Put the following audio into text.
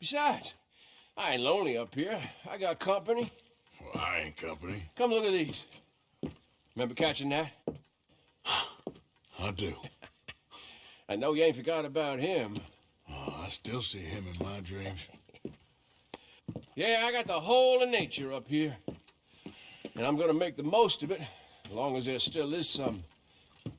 Besides, I ain't lonely up here. I got company. Well, I ain't company. Come look at these. Remember catching that? I do. I know you ain't forgot about him. Oh, I still see him in my dreams. Yeah, I got the whole of nature up here. And I'm gonna make the most of it, as long as there still is some